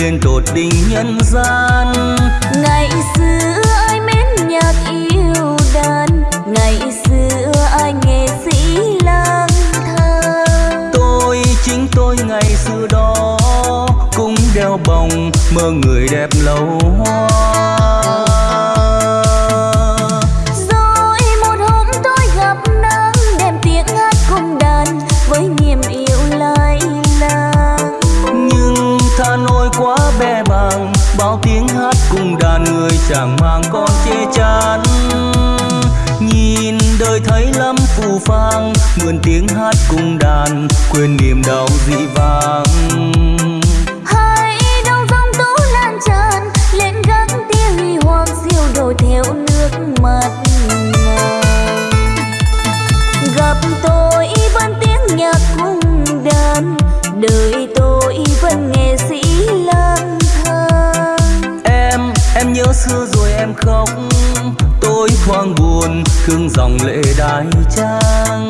lên tột đỉnh nhân gian. Ngày xưa ai mến nhạc yêu đàn ngày xưa ai nghệ sĩ lang thang. Tôi chính tôi ngày xưa đó cũng đeo bồng mơ người đẹp lâu hoa. quên tiếng hát cung đàn quên niềm đau dị vang hãy đông dòng tú lan tràn lên gác tia huy hoàng diêu đổ theo nước mặt. gặp tôi vẫn tiếng nhạc cung đàn đời tôi vẫn nghệ sĩ lang thang. Em em nhớ xưa rồi em khóc tôi khoang buồn thương dòng lệ đai trang.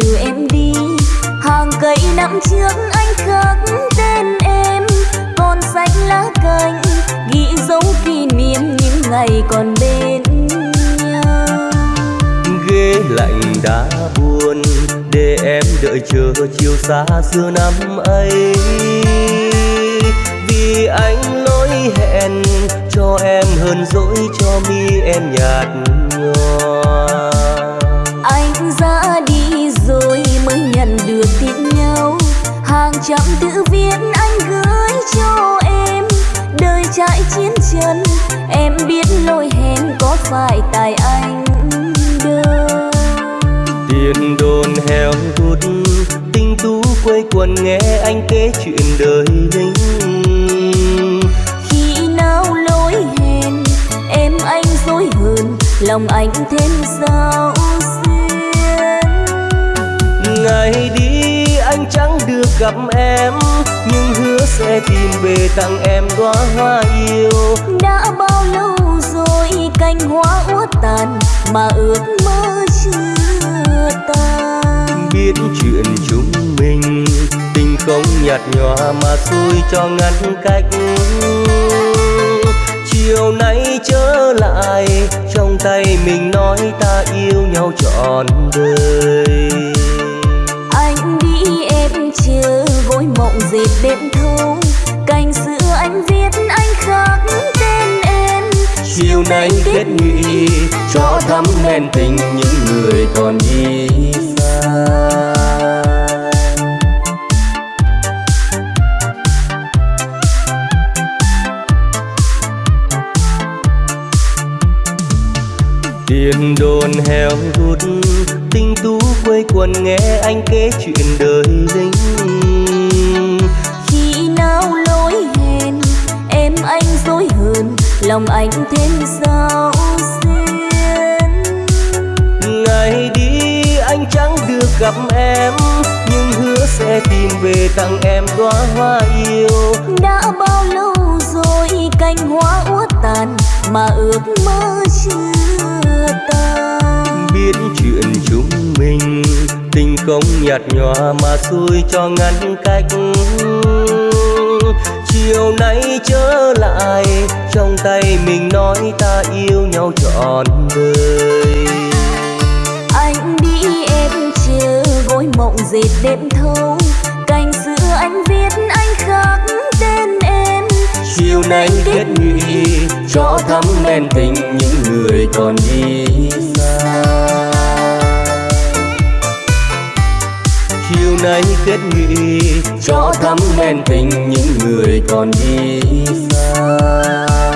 Dìu em đi. Hàng cây năm trước anh khắc tên em, còn xanh lá cành, ghi dấu kỷ niệm những ngày còn bên nhau. Ghế lạnh đã buồn, để em đợi chờ chiều xa xưa năm ấy. Vì anh lỗi hẹn, cho em hơn dỗi cho mi em nhạt nhòa. Trăm tự viết anh gửi cho em. Đời trải chiến chân em biết lỗi hẹn có phải tại anh đâu tiền đồn heo hút tinh tú quây quần nghe anh kể chuyện đời lính khi nào lỗi hẹn em anh dối hơn lòng anh thêm sao xuyên ngày đi được gặp em nhưng hứa sẽ tìm về tặng em đóa hoa yêu. Đã bao lâu rồi cành hoa úa tàn mà ước mơ chưa tan? Biết chuyện chúng mình tình không nhạt nhòa mà xui cho ngăn cách. Chiều nay trở lại trong tay mình nói ta yêu nhau trọn đời dệt đêm thâu cành xưa anh viết anh khắc tên em. Chiều nay kết nghị cho thắm men tình những người còn đi xa. Tiền đồn heo hút tinh tú quây quần nghe anh kể chuyện đời lính lòng anh thêm sao xuyên ngày đi anh chẳng được gặp em nhưng hứa sẽ tìm về tặng em đóa hoa yêu. Đã bao lâu rồi cành hoa úa tàn mà ước mơ chưa tan? Biết chuyện chúng mình tình không nhạt nhòa mà xui cho ngăn cách chiều nay trở lại trong tay mình nói ta yêu nhau trọn đời. Anh đi em chờ gối mộng dệt đêm thâu. Cành xưa anh viết anh khắc tên em. Chiều nay kết nghị cho thắm men tình những người còn đi xa nay kết nghị cho thắm men tình những người còn đi xa.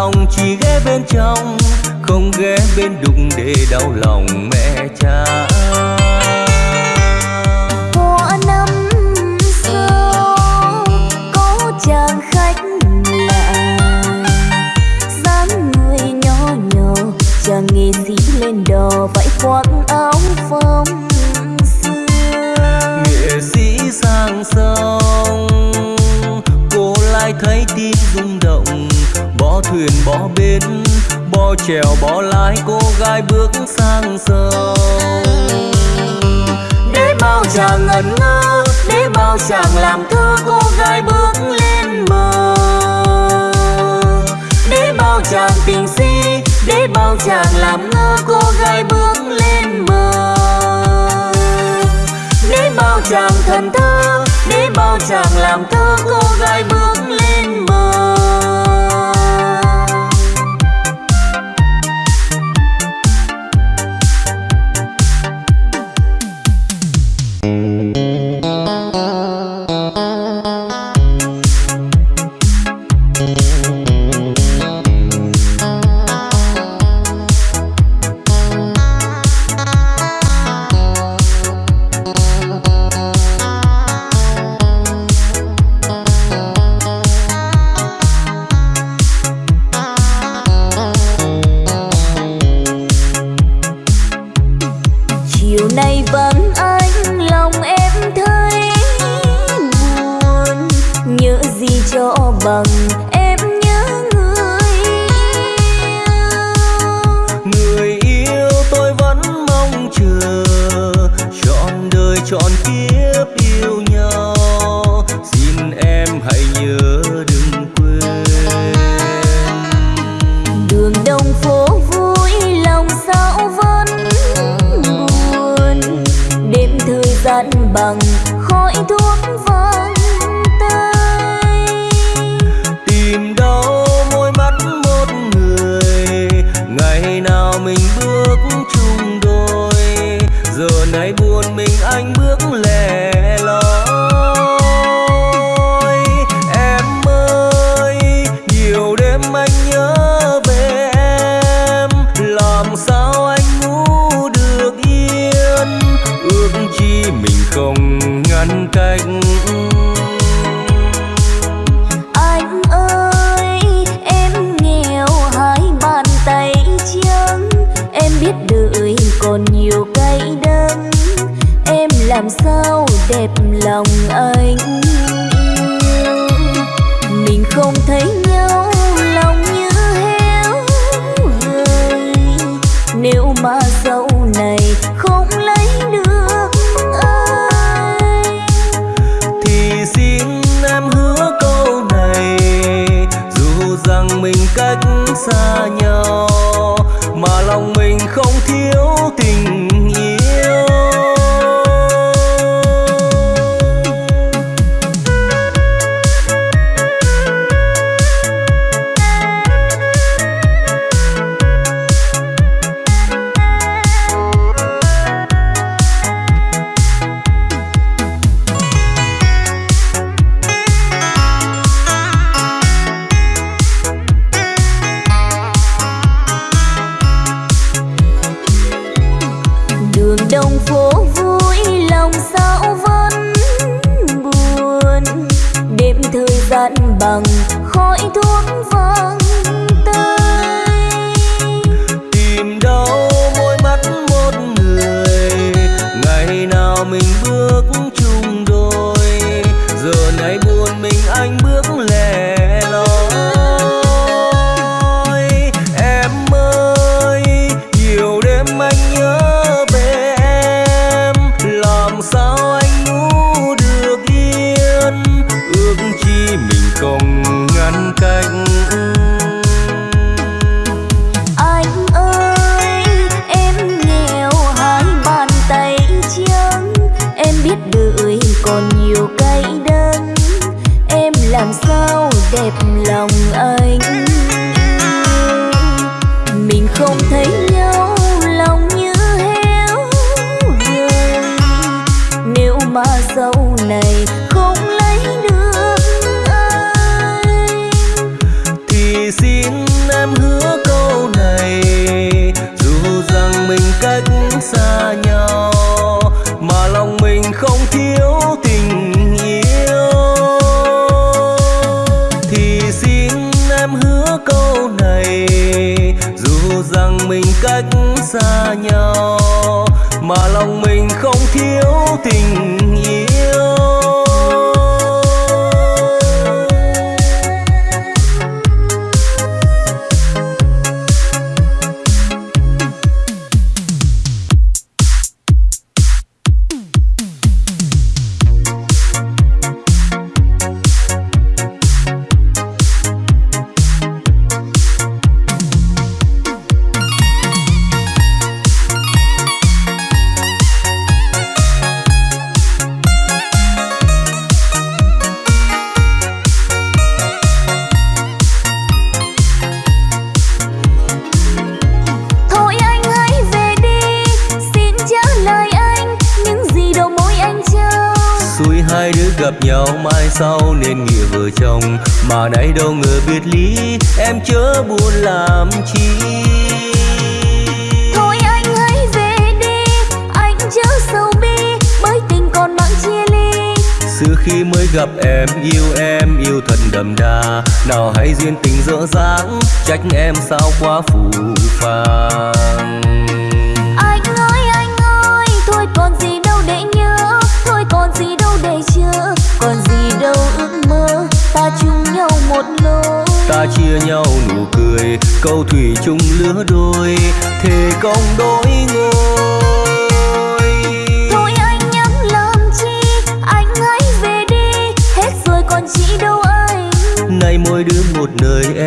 lòng chỉ ghé bên trong không ghé bên đụng để đau lòng mẹ cha. Thuyền bỏ bến bỏ chèo bỏ lái, cô gái bước sang sông. Để bao chàng ngẩn ngơ, để bao chàng làm thơ, cô gái bước lên bờ. Để bao chàng tình si, để bao chàng làm ngơ, cô gái bước lên bờ. Để bao chàng thần thơ, để bao chàng làm thơ, cô gái bước lên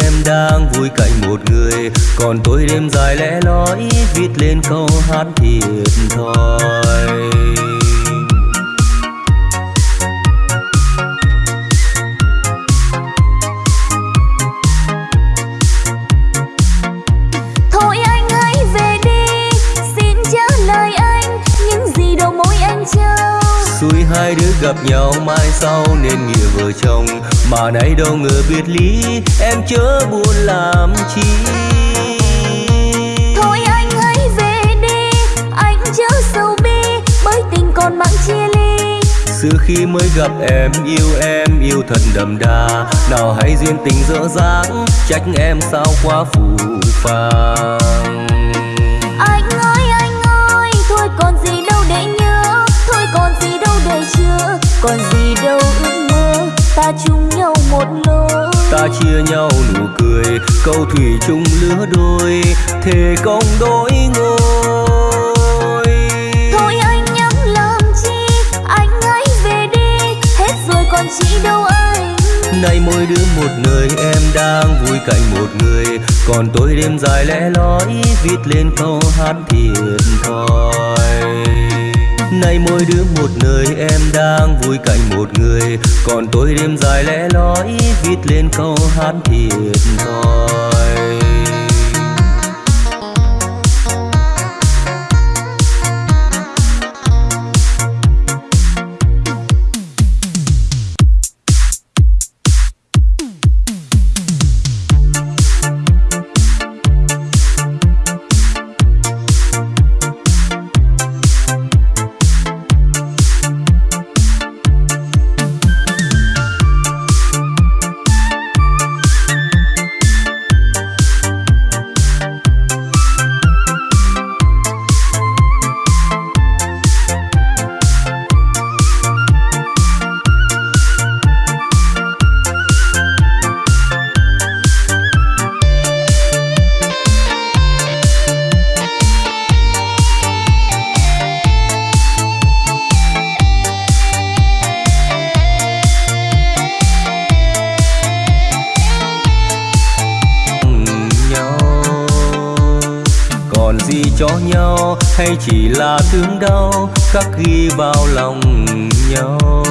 em đang vui cạnh một người. Còn tôi đêm dài lẽ loi, viết lên câu hát thiệt thòi hai đứa gặp nhau mai sau nên nghĩa vợ chồng. Mà nay đâu ngờ biệt lý em chớ buồn làm chi. Thôi anh hãy về đi anh chớ sầu bi bởi tình còn mang chia ly. Xưa khi mới gặp em yêu em yêu thật đậm đà. Nào hãy duyên tình dở dáng trách em sao quá phù phàng. ta chung nhau một lối ta chia nhau nụ cười câu thủy chung lứa đôi thề công đôi ngôi. Thôi anh nhắm làm chi anh hãy về đi hết rồi còn chị đâu anh. Nay mỗi đứa một nơi em đang vui cạnh một người. Còn tôi đêm dài lẽ lói viết lên câu hát thiệt thòi nay mỗi đứa một nơi, em đang vui cạnh một người. Còn tôi đêm dài lẽ lói viết lên câu hát thiệt thòi. Cho nhau hay chỉ là thương đau khắc ghi vào lòng nhau?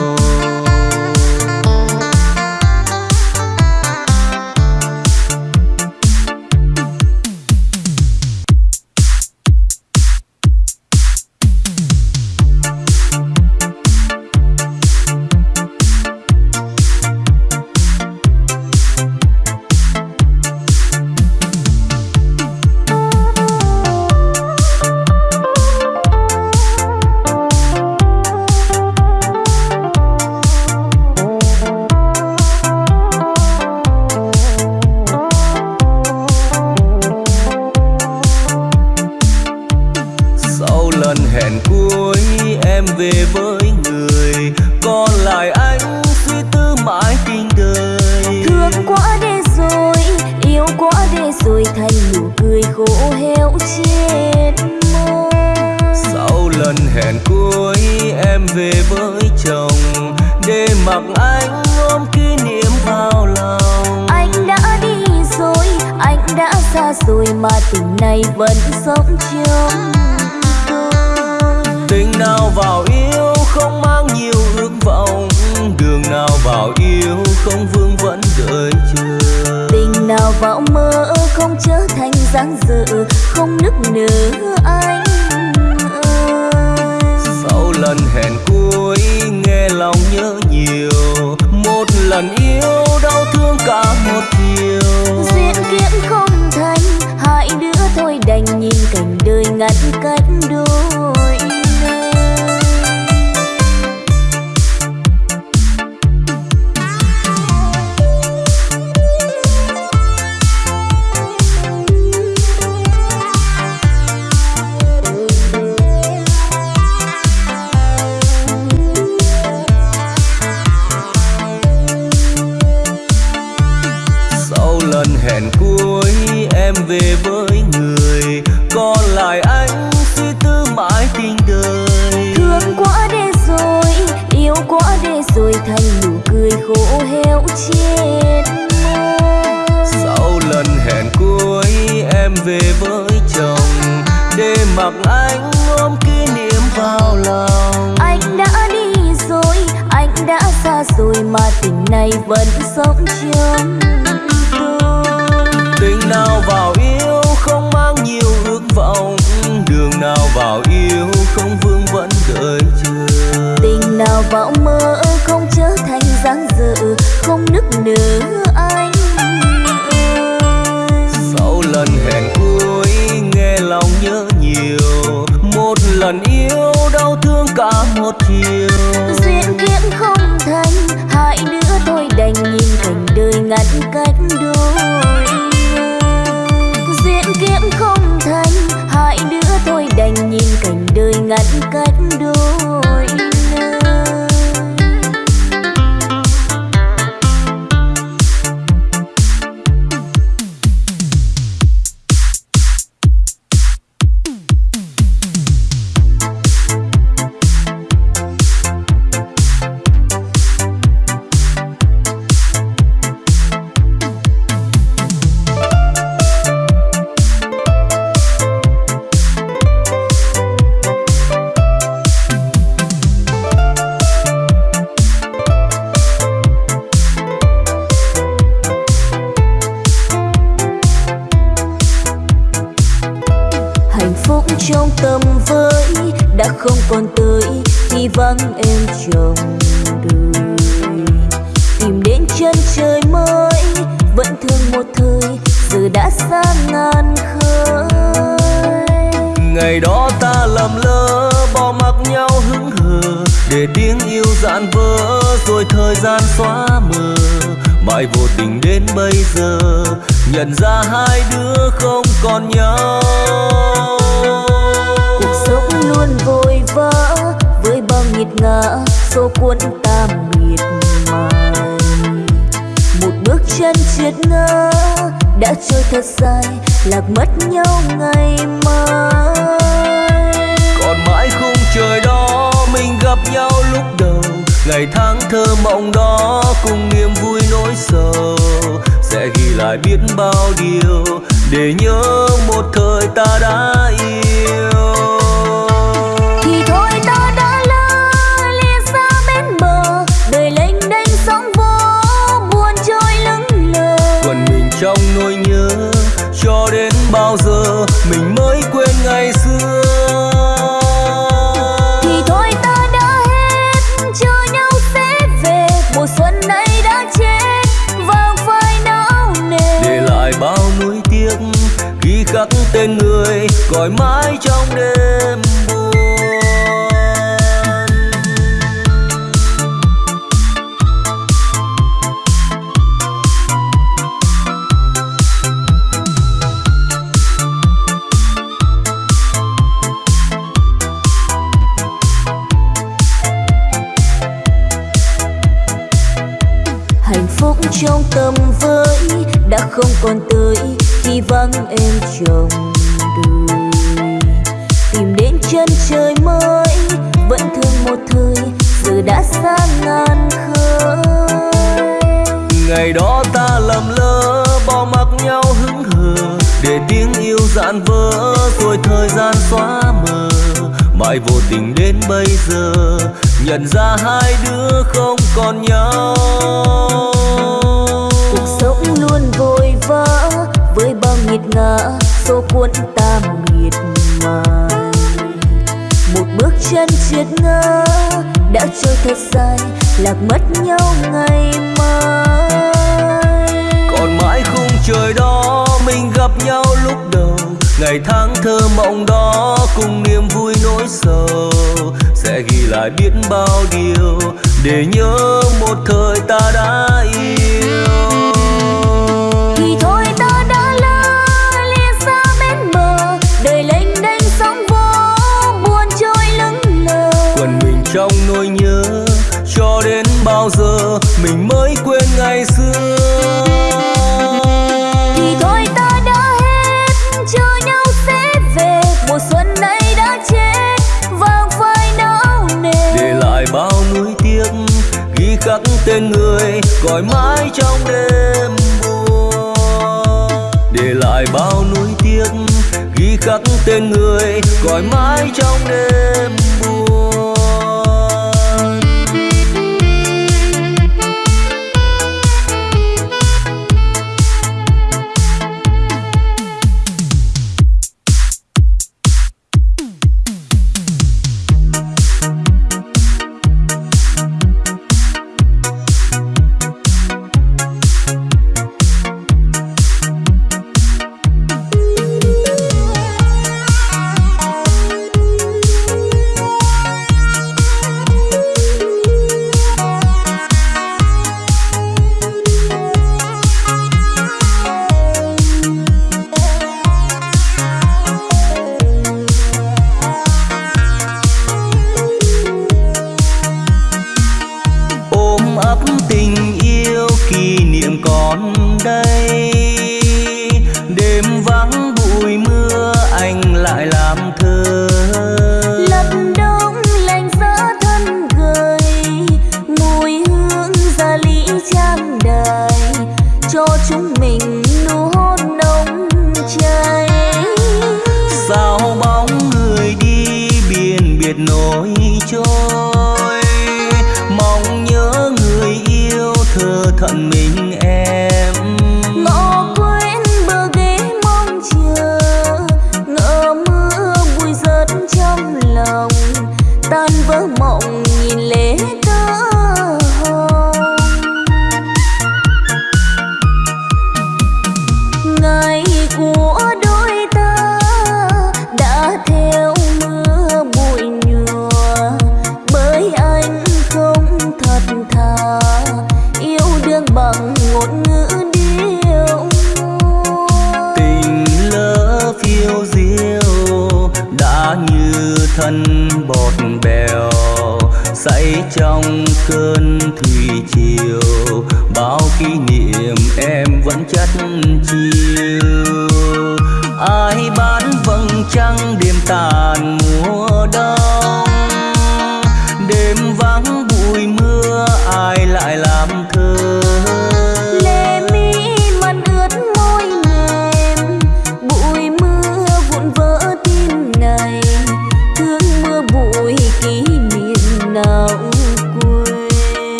thương quá để rồi yêu quá để rồi thành nụ cười khô héo trên sau lần hẹn cuối em về với chồng. Để mặc anh ôm kỷ niệm vào lòng. Anh đã đi rồi anh đã xa rồi mà tình này vẫn sống trong tôi. Tình nào vào nào vào yêu không vương vẫn đợi chờ. Tình nào vào mơ không trở thành dáng dự không nức nở anh sau lần hẹn cuối nghe lòng nhớ nhiều một lần yêu đau thương cả một chiều. You. mất nhau ngày mai. Còn mãi khung trời đó mình gặp nhau lúc đầu. Ngày tháng thơ mộng đó cùng niềm vui nỗi sầu. Sẽ ghi lại biết bao điều để nhớ một thời ta đã yêu. Mình mới quên ngày xưa. Thì thôi ta đã hết chờ nhau sẽ về. Mùa xuân này đã chết vàng phai não nề. Để lại bao nuối tiếc ghi khắc tên người cõi mãi trong đêm tâm với, đã không còn tới khi vắng em chồng đời. Tìm đến chân trời mới, vẫn thương một thời, giờ đã xa ngàn khơi. Ngày đó ta lầm lỡ bỏ mặc nhau hững hờ, để tiếng yêu dạn vỡ, rồi thời gian xóa mờ. Mãi vô tình đến bây giờ, nhận ra hai đứa không còn nhau. Ngã số cuốn ta miệt mài một bước chân triệt ngã, đã trôi thật dài, lạc mất nhau ngày mai. Còn mãi khung trời đó, mình gặp nhau lúc đầu. Ngày tháng thơ mộng đó, cùng niềm vui nỗi sầu. Sẽ ghi lại biết bao điều, để nhớ một thời ta đã yêu. Tên người gọi mãi trong đêm buồn để lại bao nuối tiếc, ghi khắc tên người gọi mãi trong đêm buồn. Kỷ niệm em vẫn chất chiều. Ai bán vầng trăng đêm tàn mùa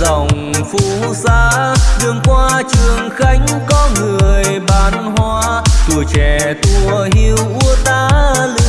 dòng phú xa đường qua trường khánh có người bán hoa. Tuổi trẻ tua hiu ta lửa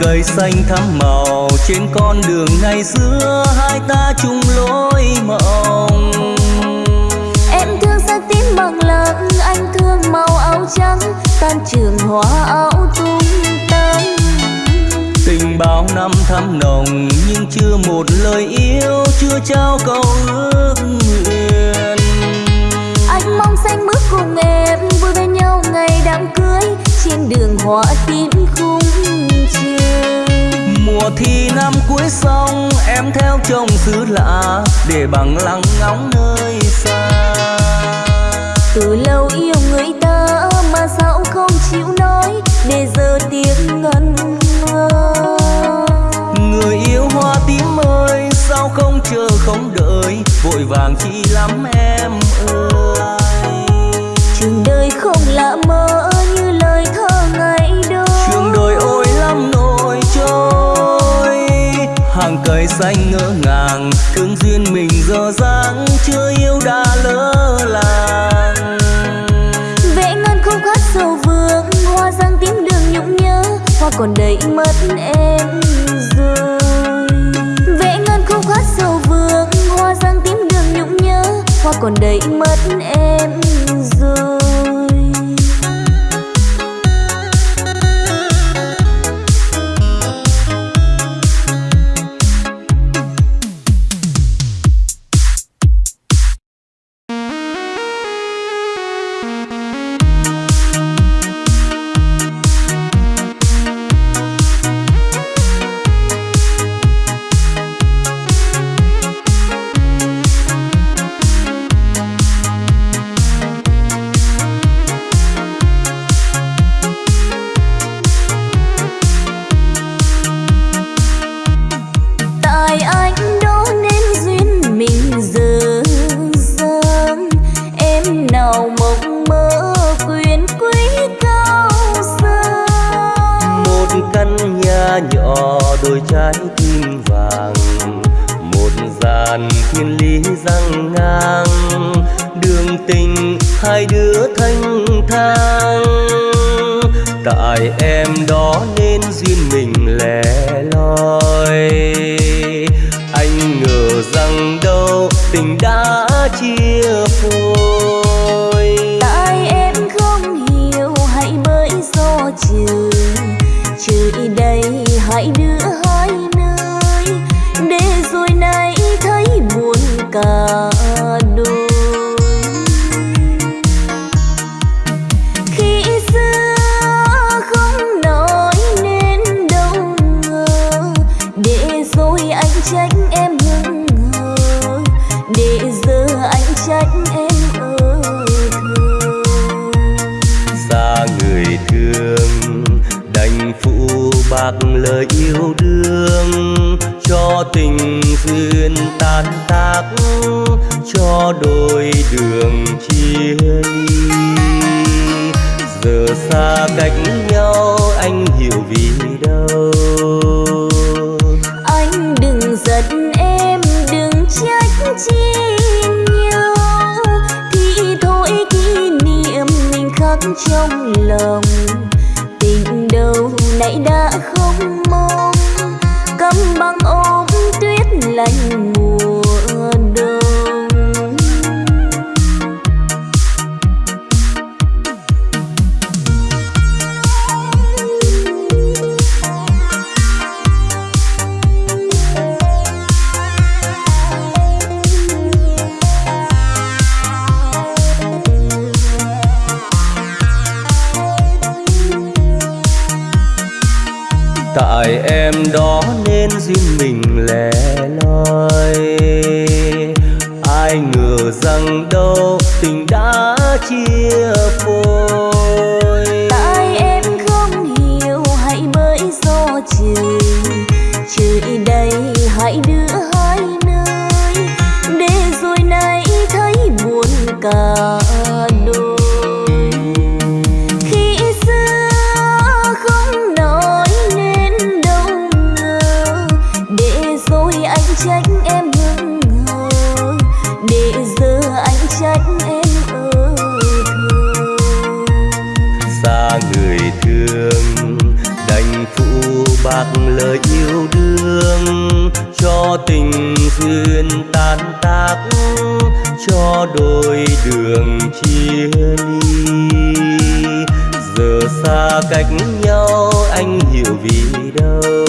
cây xanh thắm màu. Trên con đường ngày xưa hai ta chung lối mộng. Em thương sắc tím bằng lặng anh thương màu áo trắng. Tan trường hoa áo tung tăng tình bao năm thắm nồng nhưng chưa một lời yêu chưa trao câu ước nguyện. Anh mong xanh bước cùng em vui bên nhau ngày đám cưới. Trên đường hoa tím thi năm cuối xong em theo chồng xứ lạ để bằng lăng ngóng nơi xa. Từ lâu yêu người ta mà sao không chịu nói để giờ tiếng ngân ngơ. Người yêu hoa tím ơi sao không chờ không đợi vội vàng chi lắm em ơi. Trường đời không lạ mơ như lời thơ hàng cây xanh ngỡ ngàng. Thương duyên mình giờ dáng chưa yêu đã lỡ làng. Vẽ ngân không khát sầu vương, hoa giang tím đường nhung nhớ, hoa còn đầy mất em rồi. Vẽ ngân không khát sầu vương, hoa giang tím đường nhung nhớ, hoa còn đầy mất em rồi. Ờ, đôi trái tim vàng, một dàn thiên lý răng ngang. Đường tình hai đứa thanh thang. Tại em đó nên duyên mình lẻ loi. Anh ngờ rằng đâu tình đã chia phôi cả đôi khi xưa không nói nên đâu ngờ, để rồi anh trách em hững hờ để giờ anh trách em ở thơ xa người thương, đành phụ bạc lời yêu đương cho tình duyên tan tác, cho đôi đường chia ly. Giờ xa cách nhau, anh hiểu vì đâu. Anh đừng giận em, đừng trách chi nhau. Thì thôi kỷ niệm mình khắc trong lòng, tình đâu nãy đã không mong lạnh mùa đông. Tại em đó riêng mình lẻ loi. Ai ngờ rằng đâu tình đã chia phôi. Tại em không hiểu, hãy bởi do trời trời đây, hãy đưa hai nơi. Để rồi nay thấy buồn cả. Cách nhau, anh hiểu vì đâu.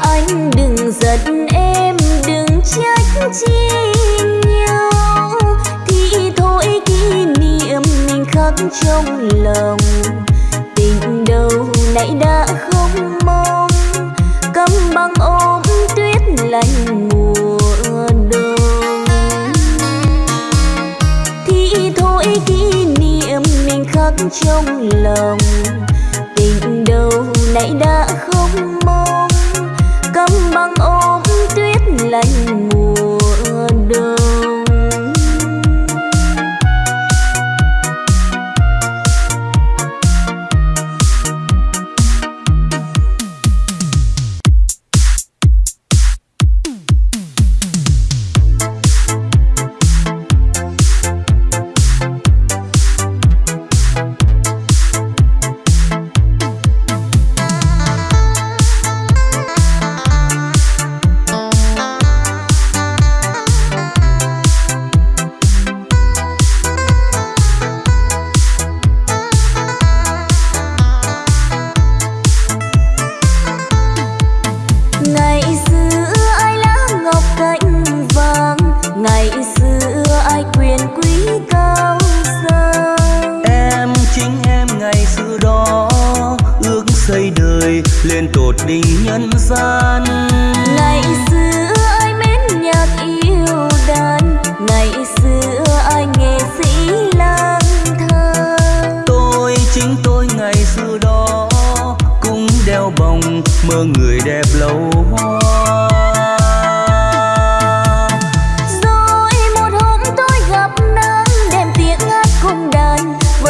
Anh đừng giận em, đừng trách chi nhau. Thì thôi, kỷ niệm mình khắc trong lòng. Trong lòng tình đâu nãy đã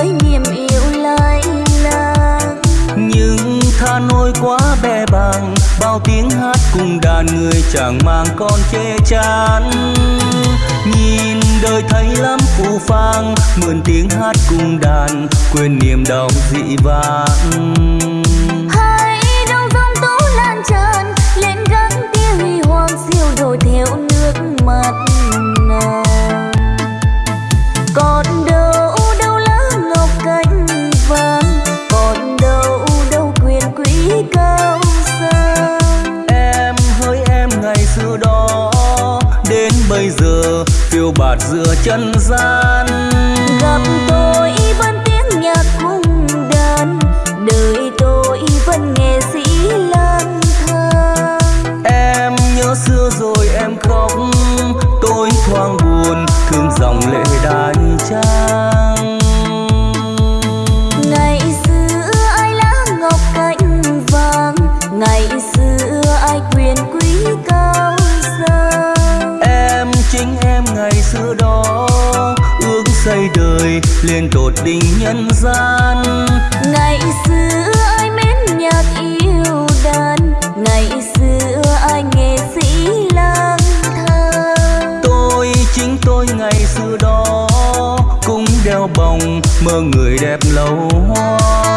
với niềm yêu lai lang. Nhưng tha nỗi quá bè bàng bao tiếng hát cùng đàn người chẳng mang con chê chán. Nhìn đời thấy lắm phù phang mượn tiếng hát cùng đàn quên niềm đau dị vãng. Hãy đâu dòng tố lan tràn lên gắn tia huy hoàng siêu đổi theo nước mắt nàng còn bạt giữa chân gian. Gặp tôi vẫn tiếng nhạc cung đàn đời tôi vẫn nghệ sĩ lang thang. Em nhớ xưa rồi em khóc tôi thoáng buồn thương dòng lệ đai trang đời lên tột đỉnh nhân gian. Ngày xưa ai mến nhạc yêu đàn ngày xưa ai nghệ sĩ lang thang. Tôi chính tôi ngày xưa đó cũng đeo bồng mơ người đẹp lâu hoa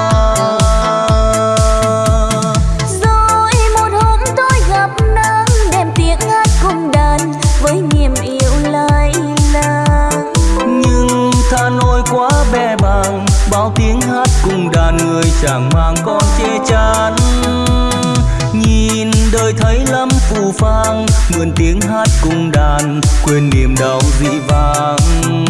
chẳng mang con che chắn. Nhìn đời thấy lắm phù phang, mượn tiếng hát cùng đàn, quên niềm đau dị vãng.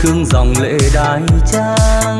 Khương dòng lệ đai trang.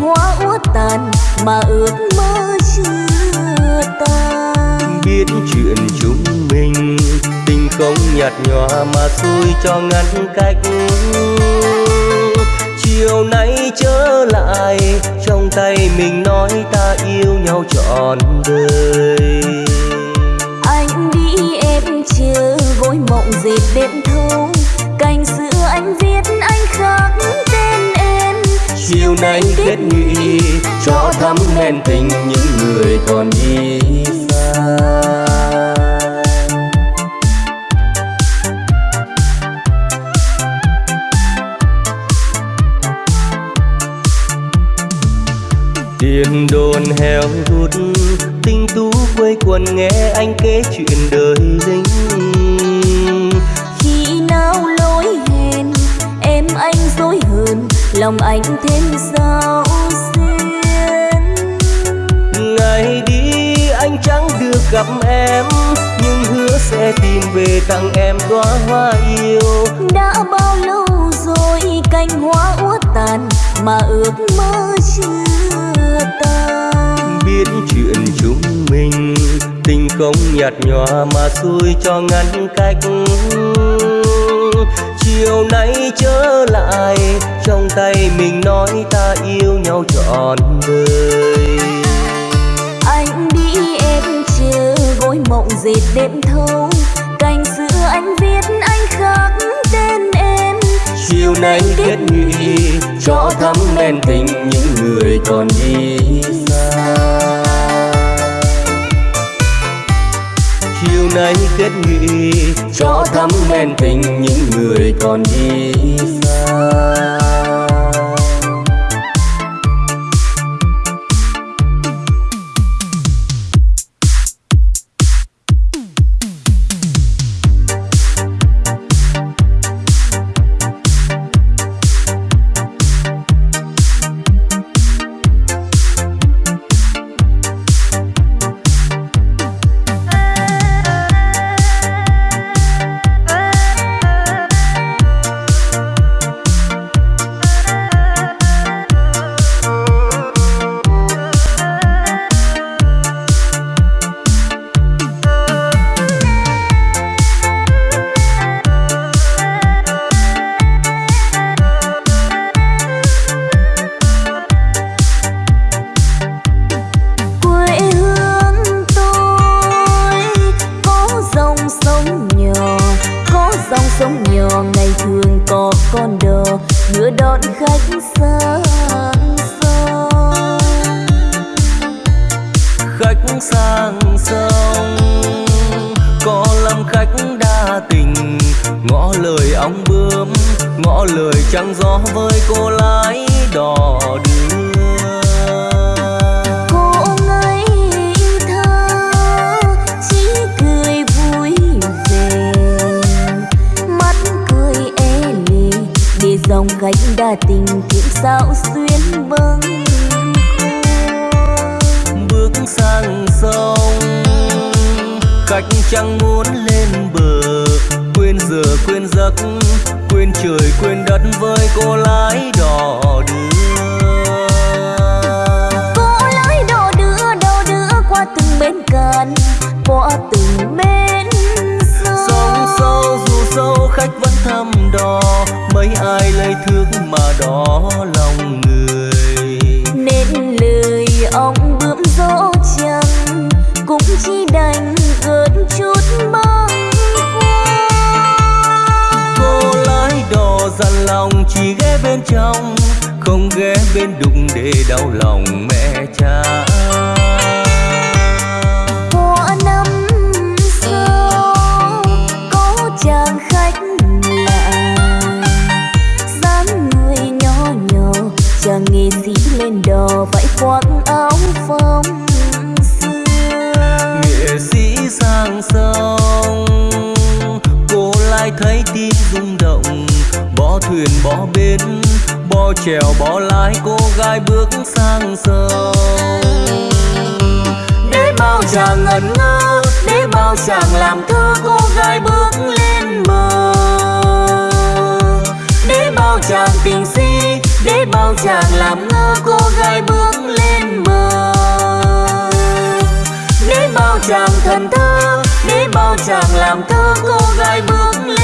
Hoa úa tàn mà ước mơ chưa tan. Biết chuyện chúng mình tình không nhạt nhòa mà xui cho ngăn cách. Chiều nay trở lại trong tay mình nói ta yêu nhau trọn đời. Anh đi em chờ gối mộng dệt đêm thâu chiều nay kết nghị cho thắm hẹn tình những người còn đi xa. Tiền đồn heo rút, tinh tú quây quần nghe anh kể chuyện đời lính lòng anh thêm sao xuyên ngày đi anh chẳng được gặp em nhưng hứa sẽ tìm về tặng em đóa hoa yêu. Đã bao lâu rồi cành hoa úa tàn mà ước mơ chưa tan? Biết chuyện chúng mình tình không nhạt nhòa mà xui cho ngăn cách chiều nay trở lại trong tay mình nói ta yêu nhau trọn đời. Anh đi em chờ gối mộng dệt đêm thâu. Cành xưa anh viết anh khắc tên em. Chiều nay kết nghị cho thắm men tình những người còn đi xa chiều nay kết nghị cho thắm men tình những người còn đi xa. cô gái bước lên bờ Để bao chàng thần thơ Để bao chàng làm thơ, cô gái bước lên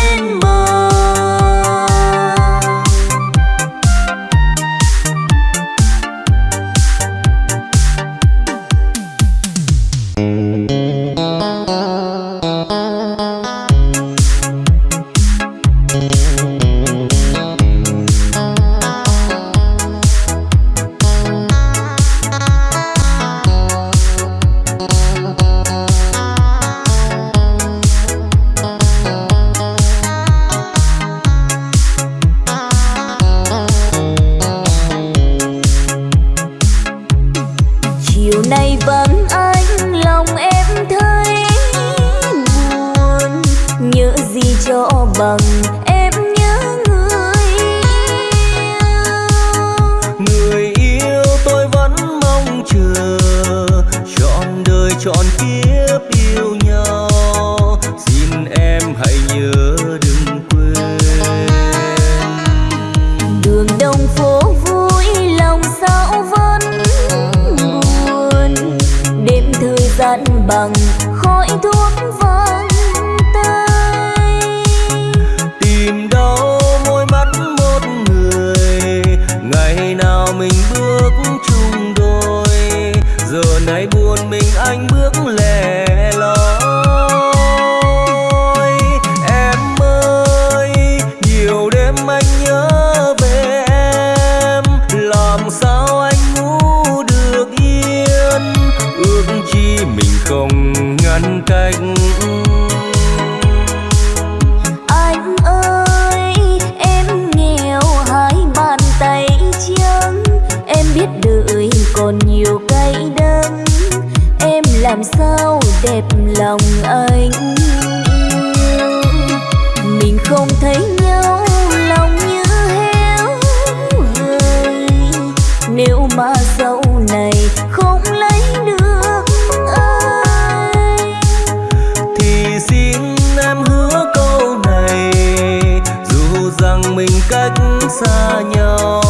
xa nhau.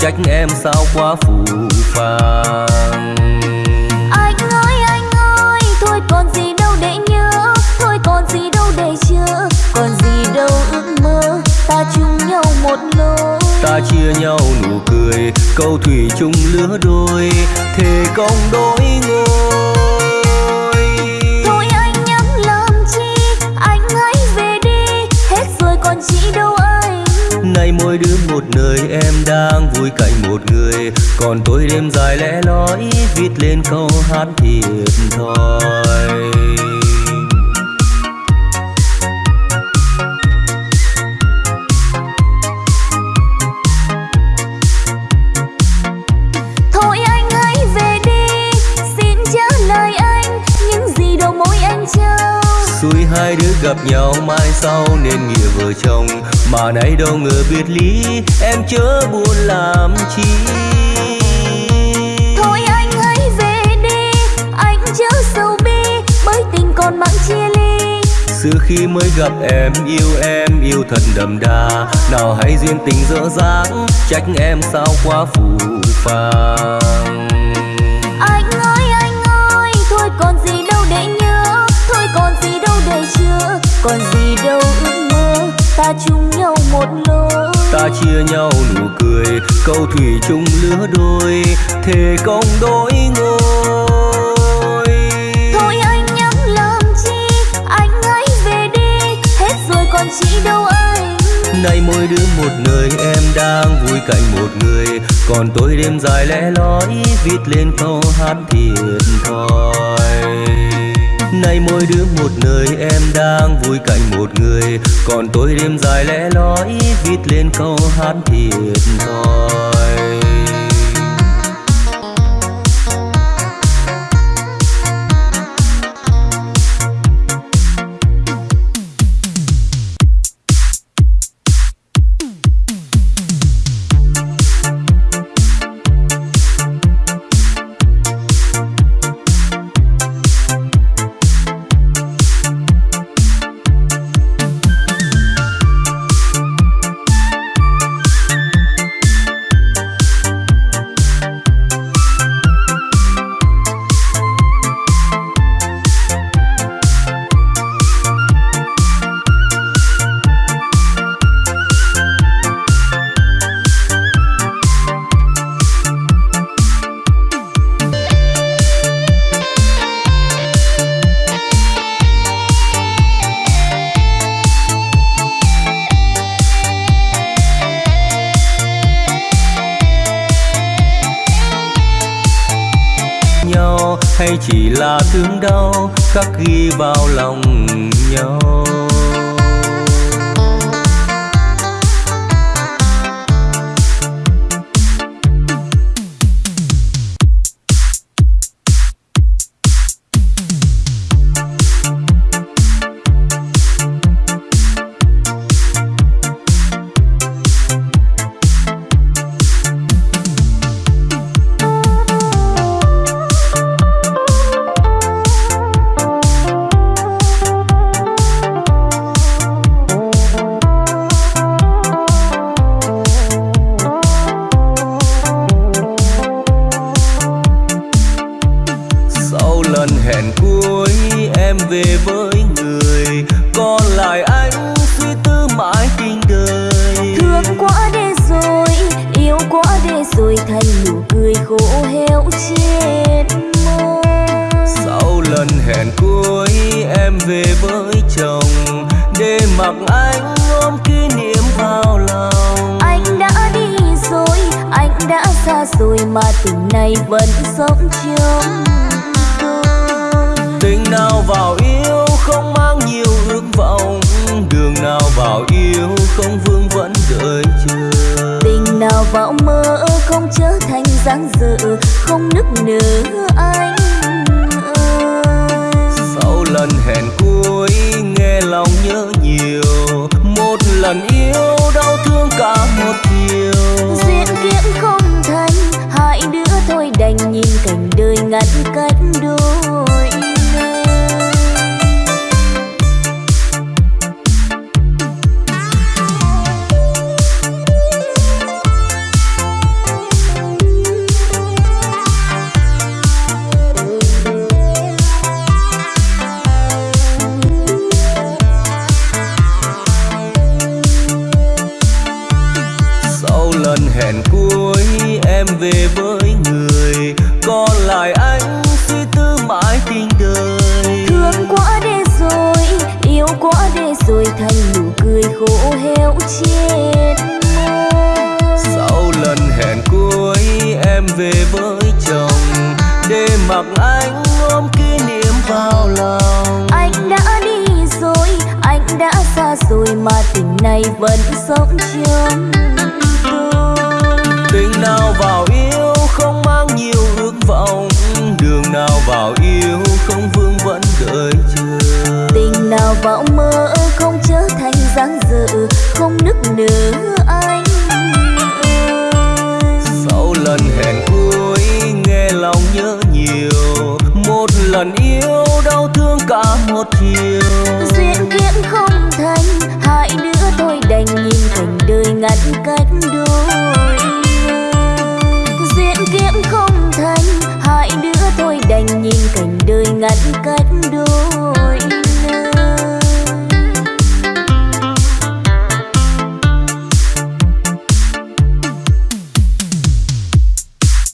Trách em sao quá phù phàng. Anh ơi anh ơi thôi còn gì đâu để nhớ. Thôi còn gì đâu để chờ còn gì đâu ước mơ ta chung nhau một lối. Ta chia nhau nụ cười câu thủy chung lứa đôi. Thề công đôi ngôi mỗi đứa một nơi em đang vui cạnh một người. Còn tôi đêm dài lẽ loi viết lên câu hát thiệt thòi thôi anh hãy về đi xin trả lời anh những gì đầu môi anh trao. Xui hai đứa gặp nhau mai sau nên nghĩa vợ chồng mà nay đâu ngờ biệt ly em chớ buồn làm chi. Thôi anh hãy về đi anh chớ sầu bi bởi tình còn mặn chia ly. Xưa khi mới gặp em yêu em yêu thật đậm đà. Nào hay duyên tình dở dáng trách em sao quá phù phàng ta chia nhau nụ cười câu thủy chung lứa đôi thề công đôi ngôi. Thôi anh nhắm làm chi anh hãy về đi hết rồi còn chi đâu anh. Nay mỗi đứa một nơi em đang vui cạnh một người. Còn tôi đêm dài lẽ loi viết lên câu hát thiệt thòi nay mỗi đứa một nơi, em đang vui cạnh một người. Còn tôi đêm dài lẽ loi, viết lên câu hát thiệt thòi. Mà tình này vẫn sống trong tình nào vào yêu không mang nhiều ước vọng. Đường nào vào yêu không vương vẫn đợi chờ. Tình nào vào mơ không trở thành dáng dở không nức nở anh sau lần hẹn cuối nghe lòng nhớ nhiều. Một lần yêu đau thương cả một về với người còn lại anh suy tư mãi tình đời. Thương quá để rồi yêu quá để rồi thành nụ cười khô héo trên sau lần hẹn cuối em về với chồng để mặc anh ôm kỷ niệm vào lòng. Anh đã đi rồi anh đã xa rồi mà tình này vẫn sống trong tình nào vào nào vào yêu không vương vẫn đợi chờ tình nào vào mơ không trở thành dáng dở không nức nở anh sau lần hẹn cuối nghe lòng nhớ nhiều một lần yêu đau thương cả một chiều. Duyên kiếp không thành hai đứa tôi đành nhìn cảnh đời ngăn cách đôi thôi đành nhìn cảnh đời ngắn cách đôi.